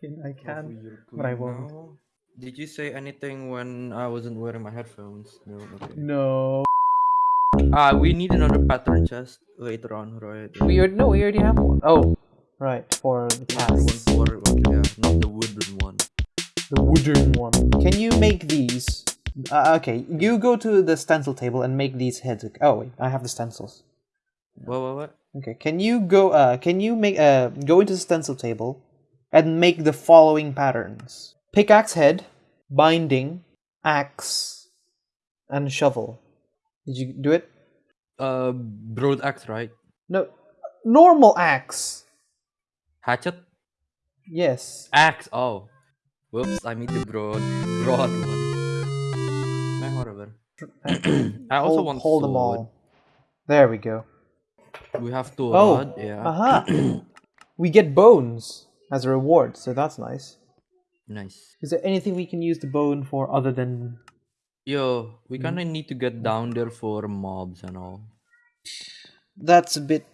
Can- I can. you're but I won't. now. Did you say anything when I wasn't wearing my headphones? No. Okay. No. Ah, we need another pattern chest later on, right? We already no, we already have one. Oh, right for the Another one cats. for yeah, not the wooden one. The wooden one. Can you make these? Uh, okay, you go to the stencil table and make these heads. Oh wait, I have the stencils. What? What? What? Okay, can you go? Uh, can you make? Uh, go into the stencil table, and make the following patterns: pickaxe head, binding, axe, and shovel. Did you do it? Uh, broad axe, right? No, normal axe. Hatchet. Yes. Axe. Oh. Whoops! I made the broad, broad one. Eh, whatever. I also hold, want hold them all. There we go. We have two Oh, rod. Yeah. Aha! we get bones as a reward, so that's nice. Nice. Is there anything we can use the bone for other than? Yo, we Mhm. kind of need to get down there for mobs and all. That's a bit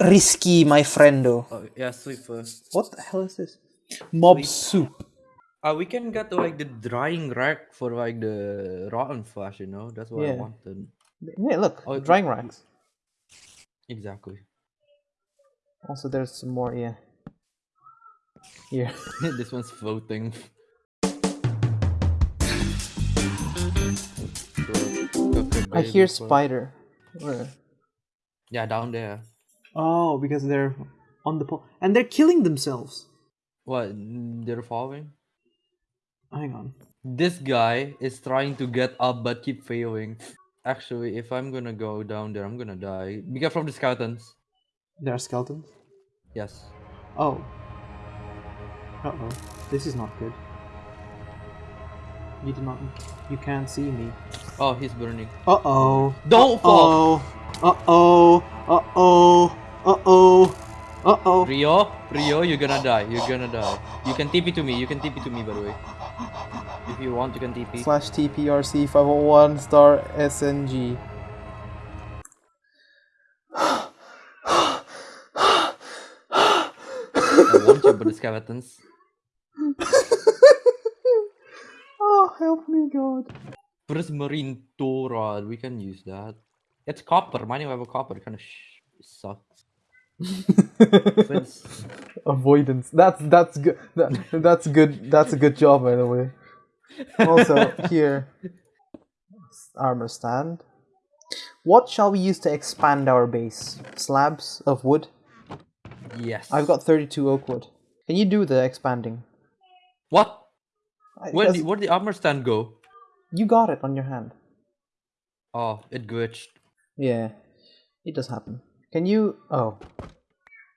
risky, my friendo. Oh yeah, sleep first. What the hell is this? Mob Sweet. soup. Uh, we can get like the drying rack for like the rotten flesh, you know. That's what I Yeah. wanted. Yeah, look, Oh, drying racks. Exactly. Also, there's some more. Yeah. Here. this one's floating. I hear spider. Where? Yeah, down there. Oh, because they're on the pole and they're killing themselves. What? They're falling. Hang on. This guy is trying to get up but keep failing. Actually, if I'm gonna go down there, I'm gonna die. Because careful of the skeletons. There are skeletons. Yes. Oh. Uh oh. This is not good. You do not. You can't see me. Oh, he's burning. Uh oh. Don't fall. Uh oh. Uh oh. Uh oh. Uh oh. Rio, Rio, you're gonna die. You're gonna die. You can TP to me. You can TP to me, by the way. If you want, you can TP. Slash TPRC 501 star SNG. I want you, but the skeletons. oh, help me, God. Prismarine Torad. We can use that. It's copper. Mine have a copper. Kind of sh- sucks. Avoidance. That's that's good. That, that's good. That's a good job, by the way. Also, here, armor stand. What shall we use to expand our base? Slabs of wood. yes. I've got 32 oak wood. Can you do the expanding? What? I- Where did where did the armor stand go? you got it on your hand. Oh, it glitched. Yeah, it does happen. Can you? Oh,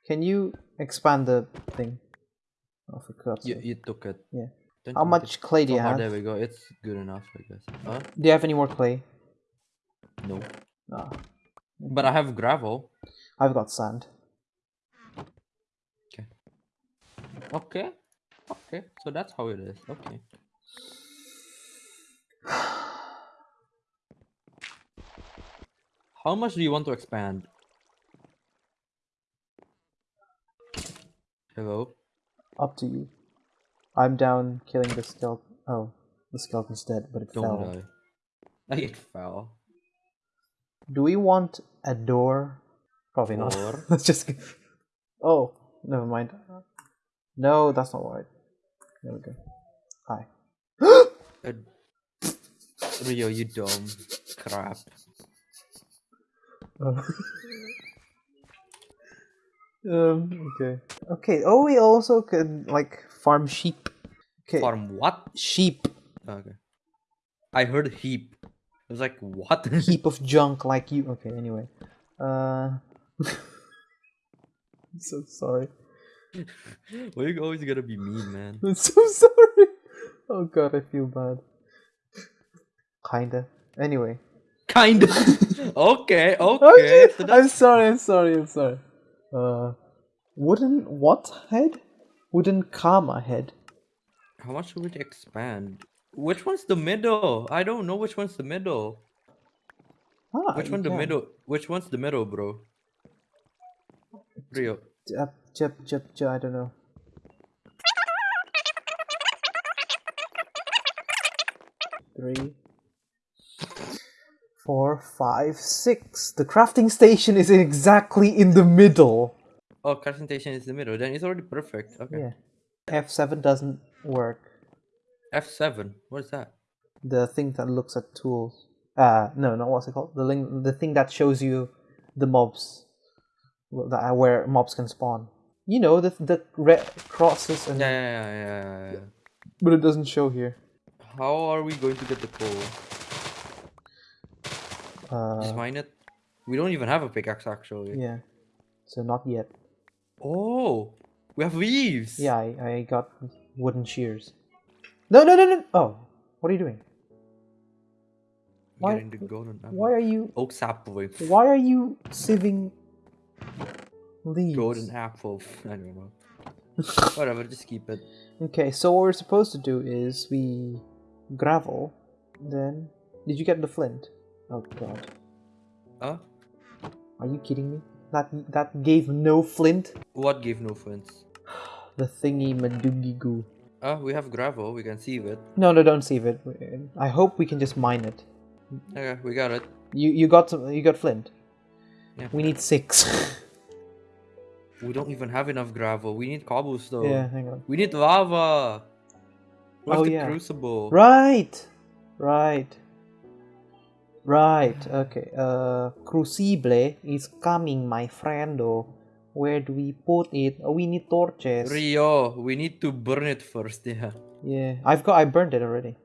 can you expand the thing? Oh, for God's You sake. you took it. Yeah. Don't How much take- clay do you Oh, have? there we go. It's good enough, I guess. Huh? Do you have any more clay? No. No. But I have gravel. I've got sand. Okay. Okay. So that's how it is. Okay. How much do you want to expand? Hello? Up to you. I'm down killing the skeleton. Oh, the skeleton's dead, but it Don't fell. die. Like it fell. Do we want a door? Probably not. Let's just. go- Oh, never mind. No, that's not right. There we go. Hi. Uh, Rio, you dumb crap. Oh. um. Okay. Okay. Oh, we also can like farm sheep. Okay. Farm what? Sheep. Okay. I heard heap. I was like, what? Heap of junk like you. Okay. Anyway. Uh. I'm so sorry. Why you always gotta be mean, man? I'm so sorry. Oh god, I feel bad. Kinda. Anyway. Kinda. okay, okay. Okay. So I'm sorry. I'm sorry. I'm sorry. Uh, wooden what head? Wooden karma head. how much would it expand? Which one's the middle? I don't know which one's the middle. Ah, Which one the can. middle? Which one's the middle, bro? Rio up, chip, chip, chip, I don't know. Three, four, five, six. The crafting station is exactly in the middle. Oh, crafting station is in the middle. Then it's already perfect. Okay. Yeah. F7 doesn't work. F7? What is that? The thing that looks at tools. Uh, no, not what's it called? The link, the thing that shows you the mobs that where mobs can spawn. You know the the red crosses and Yeah, yeah, yeah, yeah, yeah. but it doesn't show here. How are we going to get the coal? Just Uh, mine it. We don't even have a pickaxe actually. yeah. So not yet. Oh, we have leaves. Yeah, I, I got wooden shears. No, no, no, no. Oh, what are you doing? Why- Getting the golden apple. Why are you? Oak apple. Why are you sieving leaves? Golden apple. I don't know. Whatever, just keep it. Okay, so what we're supposed to do is we gravel, then did you get the flint? Oh god, Huh? are you kidding me? That that gave no flint. What gave no flints? The thingy madoogie goo. Ah, we have gravel. We can sieve it. No, no, don't sieve it. I hope we can just mine it. Okay, we got it. You you got some, you got flint. Yeah. We need six. We don't even have enough gravel. We need cobblestone. yeah, hang on. We need lava. Where's Oh, yeah. crucible? Right, right, right. Okay. Uh, crucible is coming, my friendo. Where do we put it? Oh, we need torches. Rio, we need to burn it first. Yeah. Yeah, I've got. I burned it already.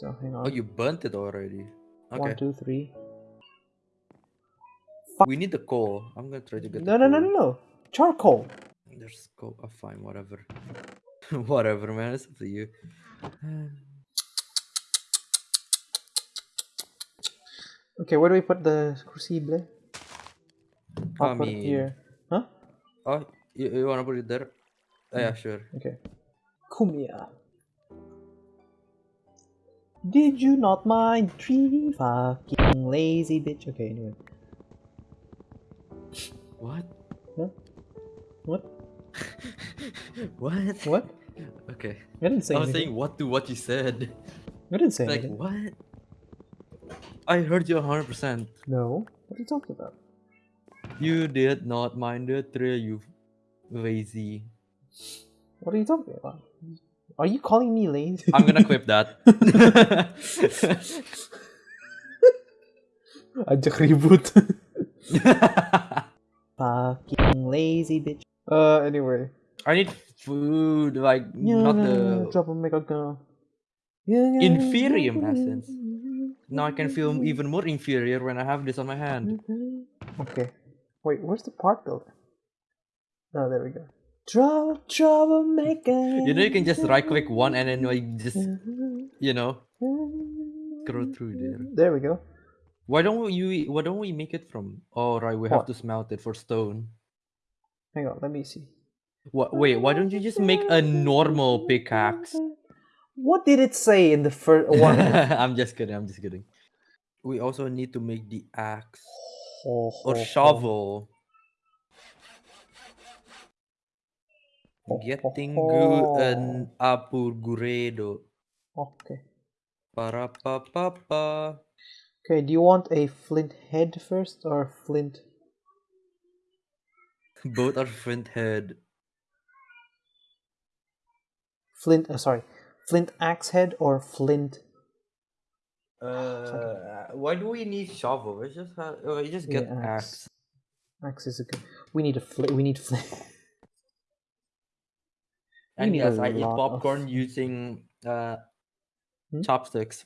So hang on. Oh, you burnt it already. One, Okay. two, three. We need the coal. I'm gonna try to get. No, the no, no, no, no. Charcoal. There's coal. Oh, fine, whatever. whatever, man. It's up to you. Okay, where do we put the crucible? I'll I put it here. Huh? Oh, you, you wanna put it there? Oh, yeah, mm. sure. Okay. Come here. Did you not mind three fucking lazy bitch? Okay, anyway. What? Huh? What? what? What? Okay. I didn't say I was anything. saying what to what you said. I didn't say Like anything. what? I heard you 100%. No. What are you talking about? You did not mind the tree, you lazy. What are you talking about? Are you calling me lazy? I'm gonna clip that. Ajak ribut. Fucking lazy bitch. Uh, anyway. I need food, like Yeah, not no, no, no, the. drop a mega gun. Yeah, yeah, Inferior yeah, essence. Now I can feel even more inferior when I have this on my hand. Okay. Wait, where's the part builder? Oh, there we go. Trouble, troublemaker. You know, you can just right click one and then like just, you know, scroll through there. There we go. Why don't you? Why don't we make it from? Oh right, we have to smelt it for stone. Hang on, let me see. What? Wait, why don't you just make a normal pickaxe? What did it say in the first one? I'm just kidding. I'm just kidding. We also need to make the axe or ho, ho. shovel. Ho, ho, Getting and apurguredo. Okay. Para pa pa pa. Okay, do you want a flint head first or flint? Both are flint head. Flint, uh, sorry. Flint axe head or flint? Uh, why do we need shovel? We just have, uh, we just get Yeah, axe. axe. Axe is a good. We need a flint. We need flint. And need yes, I eat lot of- popcorn using uh Hmm? chopsticks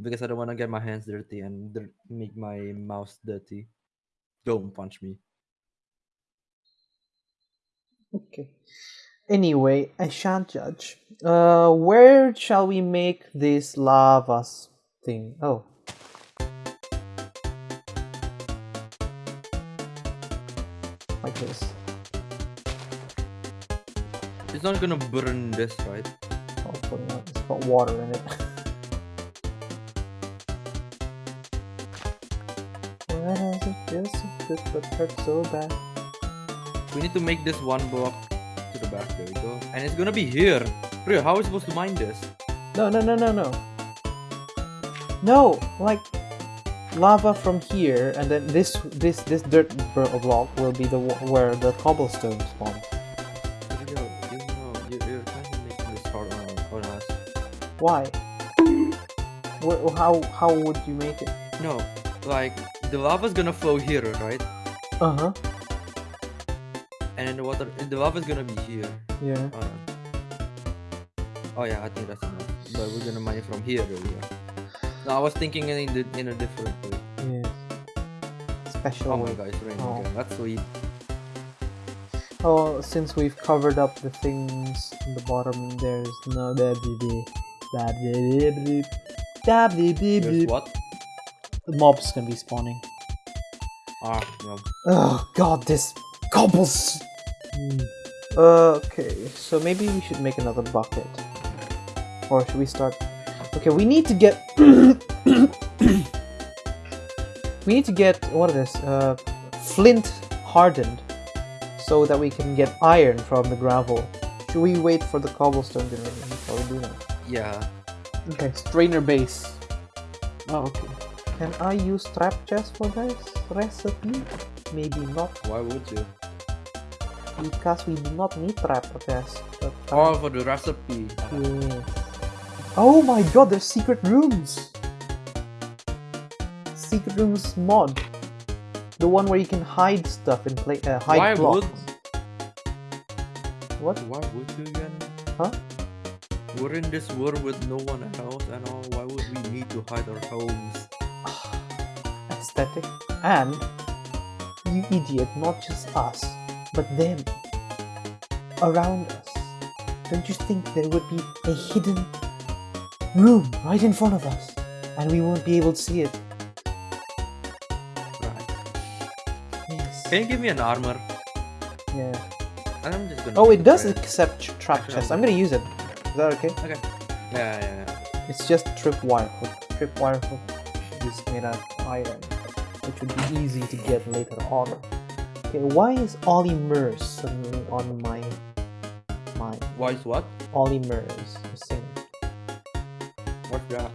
because I don't want to get my hands dirty and dir- make my mouth dirty. Don't punch me. Okay. Anyway, I shan't judge. Uh, where shall we make this lava thing? Oh. Like this. It's not gonna burn this, right? Not. It's got water in it. good but hurt so bad? We need to make this one block to the back. There we go. And it's gonna be here. Rio, how are we supposed to mine this? No, no, no, no, no. No, like lava from here, and then this this this dirt block will be the where the cobblestone spawns. Rio, you know, you, you're kind of making this hard on, on us. Why? How how would you make it? No, like the lava's gonna flow here, right? Uh huh. And then the water, the lava's gonna be here. Yeah. Uh, oh yeah, I think that's enough. But we're gonna mine it from here. No, I was thinking in, the, in a different way. Yes. Special Oh my god, it's raining Oh. again. That's sweet. Oh, since we've covered up the things in the bottom, there's no dee dee There's dee. what? The mobs gonna be spawning. Ah, no. Oh god, this cobbles. Hmm. Okay, so maybe we should make another bucket, or should we start? Okay, we need to get. we need to get what is this? Uh, flint hardened, so that we can get iron from the gravel. Should we wait for the cobblestone to rain before we do that? Yeah. Okay, strainer base. Oh, okay. Can I use trap chest for this recipe? Maybe not, Why would you? because we do not need trap chest. But Oh, for the recipe. yes. Oh my god, there's secret rooms! Secret rooms mod. The one where you can hide stuff and play uh, hide Why blocks. would? What? Why would you again? Huh? We're in this world with no one else and all. Why would we need to hide our homes? Aesthetic. And you idiot, not just us, but them. Around us. Don't you think there would be a hidden room right in front of us? And we won't be able to see it. Right. Yes. Can you give me an armor? Yeah. I'm just gonna. Oh, it does bread. accept trap chest. I'm I'm gonna use it. Is that okay? Okay. Yeah, yeah, yeah. It's just tripwire hook. Tripwire hook is made out of iron, which would be easy to get later on. Okay, why is Ollie Murs suddenly on my my Why is what? Ollie Murs sing? What's that?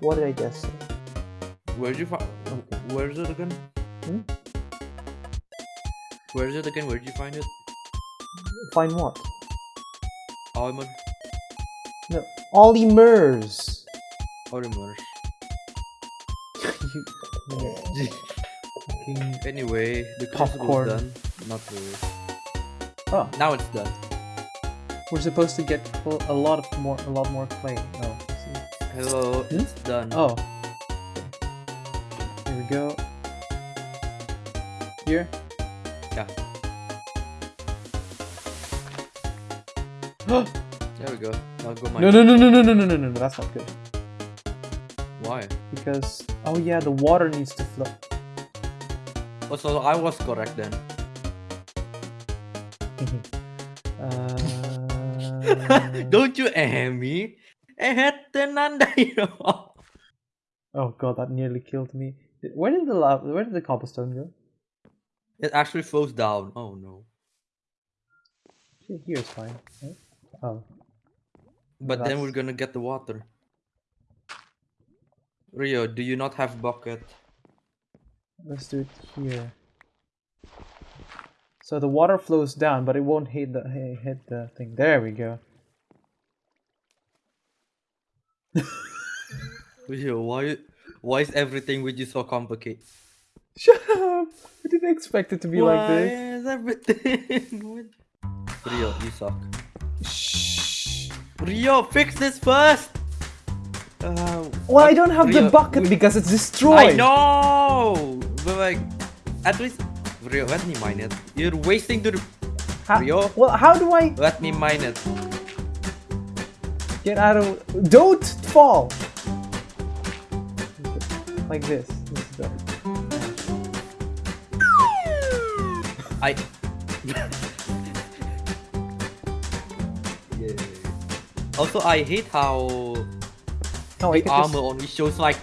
What did I just say? Where'd you find? Where's it again? Hmm? Where's it again? Where'd you find it? Find what? Almond. No, Ollie Murs. You, Anyway, the crucible Popcorn. is done. Not really. Oh, Now it's done. we're supposed to get a lot of more, a lot more clay. Oh, see. Hello, Hmm? it's done. Oh. Here we go. Here. Yeah. no, There we go. Now go mine. no, no, no, no, no, no, no, no, no. That's not good. Why? Because oh yeah, the water needs to flow. Oh, so I was correct then. uh, Don't you eh me? Eh, oh god, that nearly killed me. Where did the lava? Where did the cobblestone go? It actually flows down. Oh no. Here- Here's fine. right? Oh, But then we're gonna get the water. Rio, do you not have bucket? let's do it here. So the water flows down, but it won't hit the hi- hit the thing. There we go. Rio, why why is everything with you so complicated? Shut up! I didn't expect it to be why like this. Why is everything with Rio, you suck. Shh. Rio, fix this first! Uh, Well, I don't have the bucket because it's destroyed. I destroyed. know! But like, at least... Rio, let me mine it. You're wasting to the... How- Rio? Well, how do I Let me mine it. get out of? Don't fall. Like this. This is better. I... yeah. Also, I hate how Oh, I the armor just- only shows like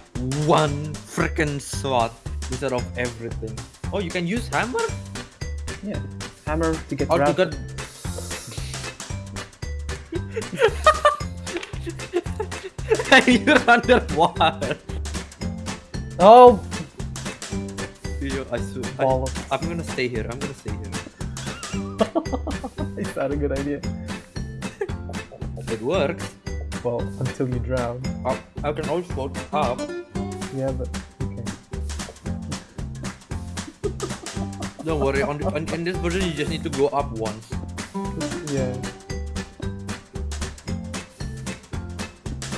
one freaking slot instead of everything. Oh, you can use hammer? Yeah. Hammer to get Or to get... You're underwater. Oh, Yo, I swear, I, I'm gonna stay here. I'm gonna stay here. Is that a good idea? It works. Until you drown. I, I can always float up. Yeah, but okay. Don't worry. On, the, on in this version, you just need to go up once. Yeah.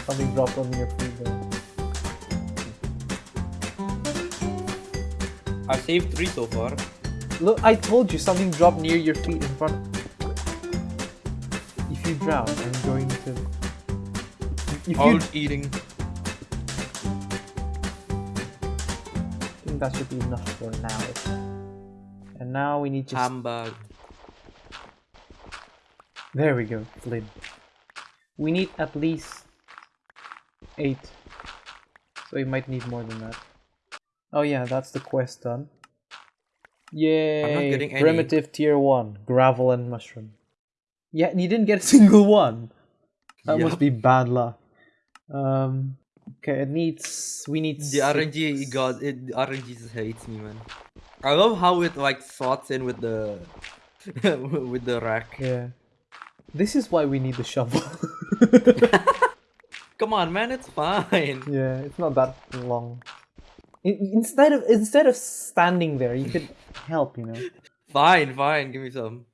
Something dropped on your feet. I saved three so far. Look, I told you something dropped near your feet in front. If you drown, I'm going to. If I was eating. think that should be enough for now. And now we need just. Hamburg. There we go, Flynn. We need at least eight. So we might need more than that. Oh yeah, that's the quest done. Yay! getting any. Primitive tier one, gravel and mushroom. Yeah, and you didn't get a single one. That must be bad luck. Um. Okay, it needs. We need. The RNG god, it, the RNG just hates me, man. I love how it like slots in with the with the rack. Yeah. This is why we need the shovel. Come on, man, it's fine. Yeah, it's not that long. In- instead of instead of standing there, you could help. You know. Fine, fine. Give me some.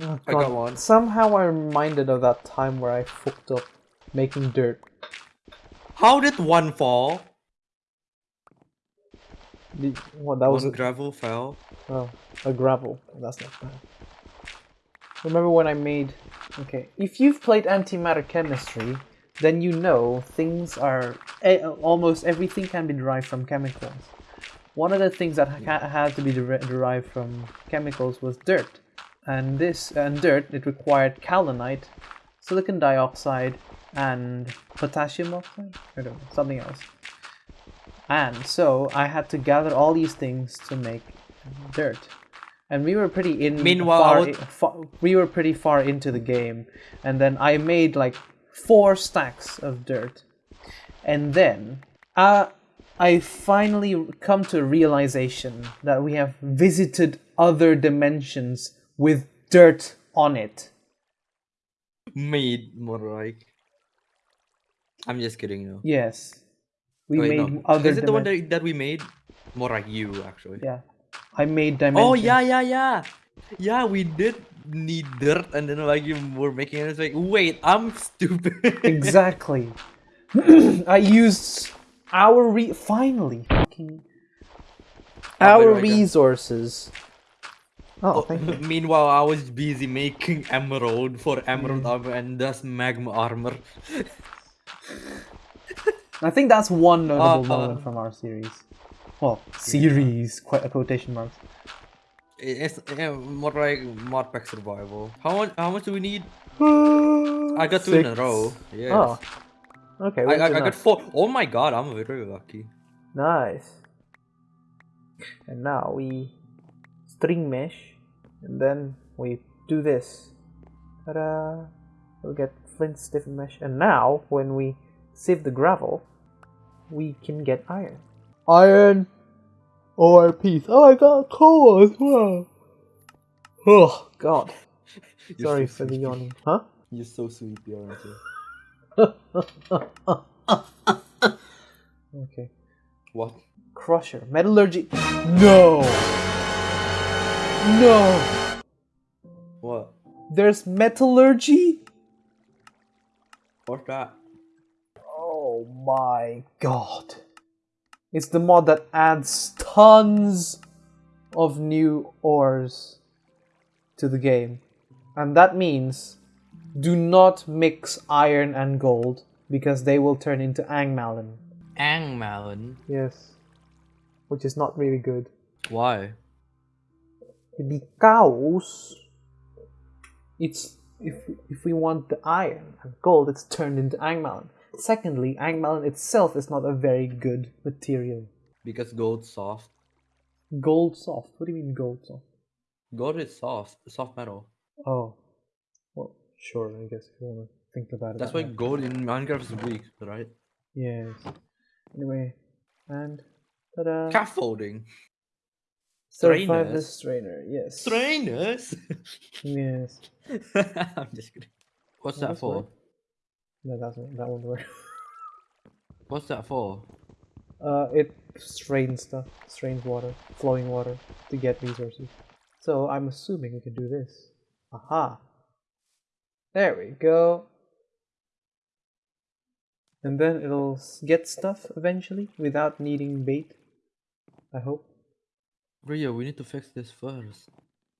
Oh, I got one. Somehow I'm reminded of that time where I fucked up making dirt. How did one fall? The, what that was a, gravel fell. oh, a gravel. That's not bad. Remember when I made? Okay, if you've played antimatter chemistry, then you know things are almost everything can be derived from chemicals. One of the things that ha- had to be der- derived from chemicals was dirt, and this and dirt it required kaolinite, silicon dioxide, and potassium oxide. I don't know something else. And so I had to gather all these things to make dirt. And we were pretty in Meanwhile, far, would- i- fa- we were pretty far into the game, and then I made like four stacks of dirt, and then uh, I finally come to a realization that we have visited other dimensions with dirt on it. Made more like. I'm just kidding, though. Yes, we Wait, made no. other. Is it the one that, that we made? More like you, actually. Yeah, I made dimensions. Oh yeah, yeah, yeah. Yeah, we did need dirt, and then like you were making it. It's like, wait, I'm stupid. exactly. I used our re finally fucking Oh, our resources. Oh, thank you. Meanwhile, I was busy making emerald for emerald Mm. armor and thus magma armor. I think that's one notable Uh, moment from our series. Well, series, quite quotation marks. It's yeah, more like mod pack survival. How much? How much do we need? I got two in a row. Yes. Oh, okay. I, I, I got four. Oh my god, I'm very lucky. Nice. And now we string mesh, and then we do this. Ta-da! We'll get flint stiffen mesh, and now when we sieve the gravel, we can get iron. Iron, or piece. Oh, I got coal as well. Oh God! You're Sorry so for the sweet. yawning. Huh? You're so sweet, aren't you? okay. What? Crusher. Metallurgy. No! No! What? There's metallurgy? What's that? Oh my god. It's the mod that adds tons of new ores to the game. And that means do not mix iron and gold because they will turn into angmallen. Angmallen. Yes. Which is not really good. Why? because it's if if we want the iron and gold, it's turned into angmallen. Secondly, angmallen itself is not a very good material. Because gold's soft. Gold soft. What do you mean gold soft? Gold is soft. Soft metal. Oh, well, sure. I guess if you want to think about it. That's that why way. gold in Minecraft is weak, right? Yes. Anyway, and Ta-da. Scaffolding. Certified the strainer. Yes. Strainers? Yes. I'm just kidding. What's that for? No, that's not, that won't work. What's that for? Uh, it strains stuff, strains water, flowing water to get resources. So I'm assuming we can do this. Aha! There we go. And then it'll get stuff eventually without needing bait. I hope. Rio, we need to fix this first.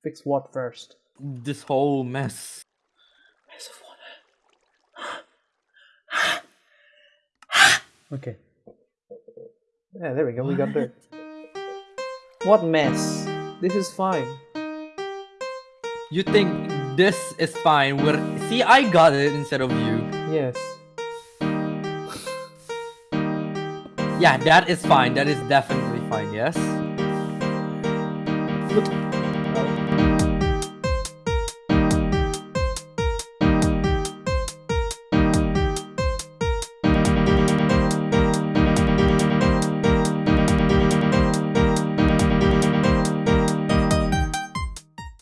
Fix what first? This whole mess. Mess of water. okay. Yeah, there we go. We got dirt. What mess? This is fine. You think this is fine? We're see, I got it instead of you. Yes. Yeah, that is fine. That is definitely fine. Yes. Look,